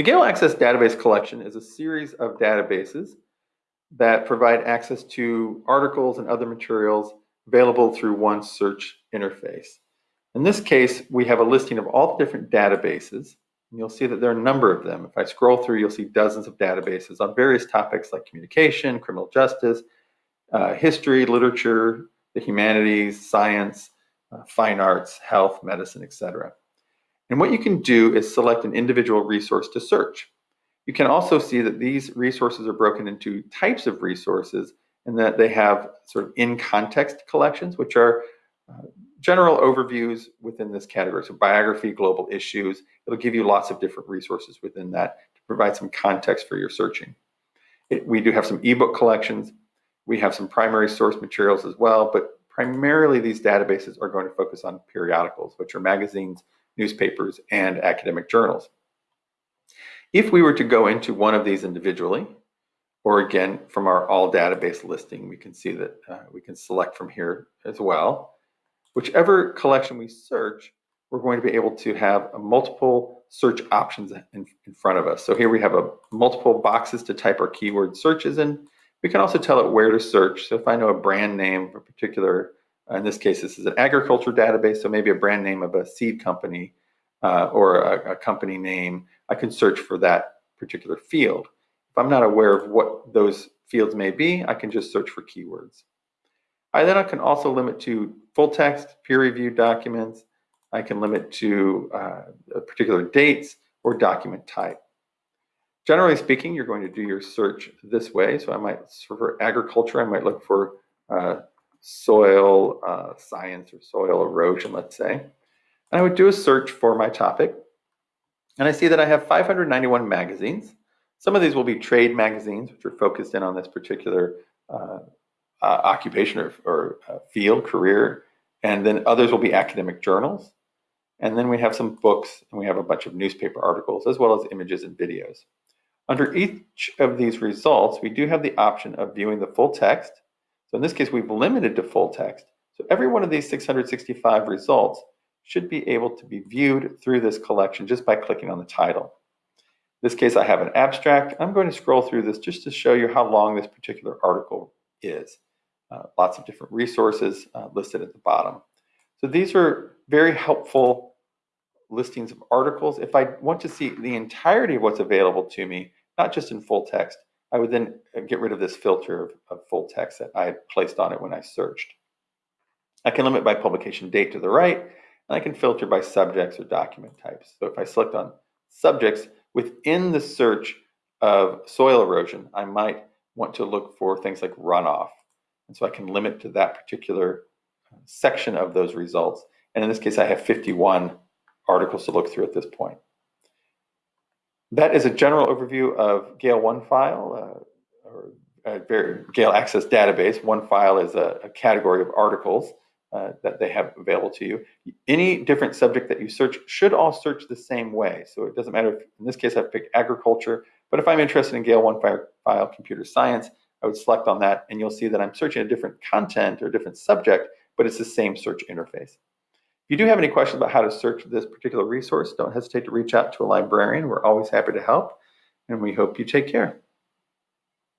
The Gale Access Database Collection is a series of databases that provide access to articles and other materials available through one search interface. In this case, we have a listing of all the different databases. And you'll see that there are a number of them. If I scroll through, you'll see dozens of databases on various topics like communication, criminal justice, uh, history, literature, the humanities, science, uh, fine arts, health, medicine, etc. And what you can do is select an individual resource to search. You can also see that these resources are broken into types of resources and that they have sort of in context collections, which are uh, general overviews within this category. So biography, global issues, it'll give you lots of different resources within that to provide some context for your searching. It, we do have some ebook collections. We have some primary source materials as well, but primarily these databases are going to focus on periodicals, which are magazines, newspapers, and academic journals. If we were to go into one of these individually, or again, from our all database listing, we can see that uh, we can select from here as well. Whichever collection we search, we're going to be able to have multiple search options in, in front of us. So here we have a multiple boxes to type our keyword searches in. We can also tell it where to search. So if I know a brand name, a particular, in this case, this is an agriculture database, so maybe a brand name of a seed company uh, or a, a company name, I can search for that particular field. If I'm not aware of what those fields may be, I can just search for keywords. I then I can also limit to full text, peer-reviewed documents. I can limit to uh, particular dates or document type. Generally speaking, you're going to do your search this way. So I might, for agriculture, I might look for uh, soil uh, science or soil erosion, let's say. And I would do a search for my topic. And I see that I have 591 magazines. Some of these will be trade magazines, which are focused in on this particular uh, uh, occupation or, or uh, field, career, and then others will be academic journals. And then we have some books and we have a bunch of newspaper articles as well as images and videos. Under each of these results, we do have the option of viewing the full text. So in this case, we've limited to full text. So every one of these 665 results should be able to be viewed through this collection just by clicking on the title. In this case, I have an abstract. I'm going to scroll through this just to show you how long this particular article is. Uh, lots of different resources uh, listed at the bottom. So these are very helpful listings of articles. If I want to see the entirety of what's available to me, not just in full text, I would then uh, get rid of this filter of, of full text that I placed on it when I searched. I can limit by publication date to the right, and I can filter by subjects or document types. So if I select on subjects, within the search of soil erosion, I might want to look for things like runoff and so I can limit to that particular uh, section of those results. And in this case, I have 51 articles to look through at this point. That is a general overview of Gale OneFile, uh, or a Gale Access Database. OneFile is a, a category of articles uh, that they have available to you. Any different subject that you search should all search the same way. So it doesn't matter if, in this case, I've picked agriculture, but if I'm interested in Gale OneFile computer science, I would select on that and you'll see that I'm searching a different content or a different subject, but it's the same search interface. If you do have any questions about how to search this particular resource, don't hesitate to reach out to a librarian. We're always happy to help and we hope you take care.